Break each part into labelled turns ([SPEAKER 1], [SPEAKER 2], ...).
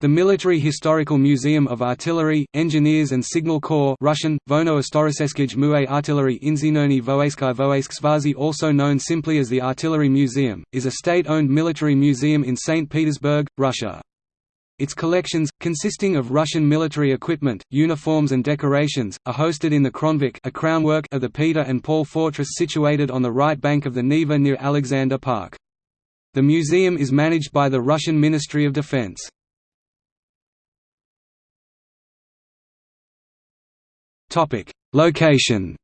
[SPEAKER 1] The Military Historical Museum of Artillery, Engineers and Signal Corps Russian, Vono Istoriskeskij Mue Artillery Inzinoni Voeskyi Voesk Svazi also known simply as the Artillery Museum, is a state-owned military museum in St. Petersburg, Russia. Its collections, consisting of Russian military equipment, uniforms and decorations, are hosted in the Kronverk a crownwork of the Peter and Paul Fortress situated on the right bank of the Neva near Alexander Park. The museum is managed by the Russian Ministry of Defense. Location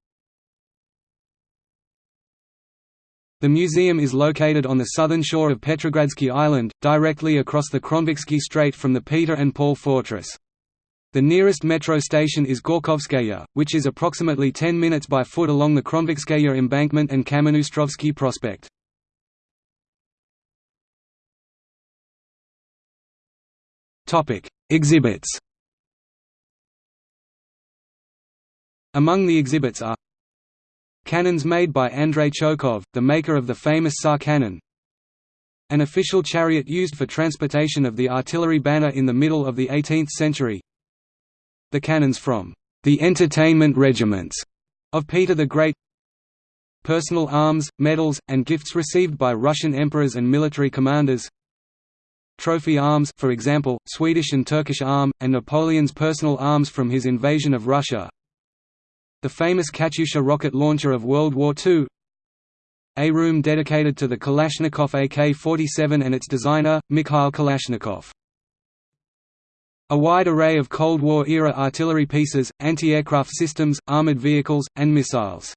[SPEAKER 1] The museum is located on the southern shore of Petrogradsky Island, directly across the Kronverksky Strait from the Peter and Paul Fortress. The nearest metro station is Gorkovskaya, which is approximately 10 minutes by foot along the Kronverkskaya embankment and Kamennoostrovsky Prospect. Exhibits Among the exhibits are Cannons made by Andrei Chokhov, the maker of the famous Tsar cannon An official chariot used for transportation of the artillery banner in the middle of the 18th century The cannons from the entertainment regiments of Peter the Great Personal arms, medals, and gifts received by Russian emperors and military commanders Trophy arms for example, Swedish and Turkish arm, and Napoleon's personal arms from his invasion of Russia the famous Katyusha rocket launcher of World War II A room dedicated to the Kalashnikov AK-47 and its designer, Mikhail Kalashnikov. A wide array of Cold War-era artillery pieces, anti-aircraft systems, armored vehicles, and missiles